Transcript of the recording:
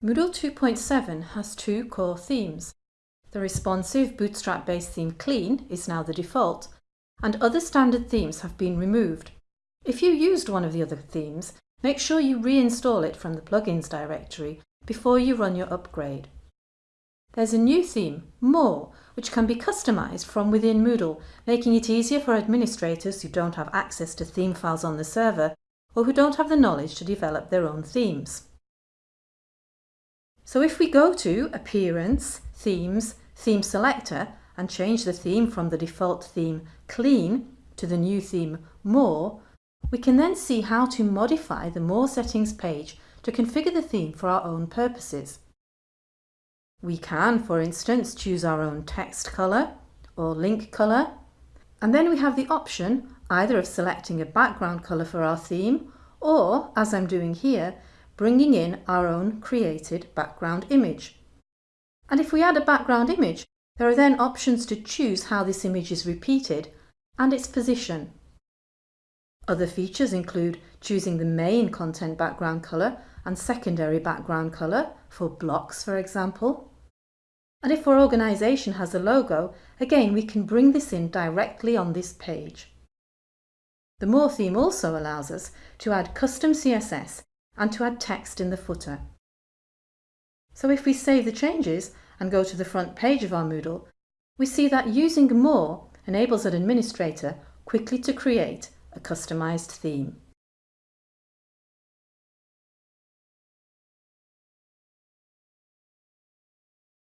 Moodle 2.7 has two core themes. The responsive Bootstrap-based theme Clean is now the default, and other standard themes have been removed. If you used one of the other themes, make sure you reinstall it from the plugins directory before you run your upgrade. There's a new theme, More, which can be customised from within Moodle, making it easier for administrators who don't have access to theme files on the server or who don't have the knowledge to develop their own themes. So if we go to Appearance, Themes, Theme Selector and change the theme from the default theme Clean to the new theme More, we can then see how to modify the More settings page to configure the theme for our own purposes. We can, for instance, choose our own text colour or link colour, and then we have the option either of selecting a background colour for our theme or, as I'm doing here, bringing in our own created background image. And if we add a background image, there are then options to choose how this image is repeated and its position. Other features include choosing the main content background colour and secondary background colour for blocks, for example. And if our organisation has a logo, again we can bring this in directly on this page. The More theme also allows us to add custom CSS and to add text in the footer. So if we save the changes and go to the front page of our Moodle, we see that using More enables an administrator quickly to create a customised theme.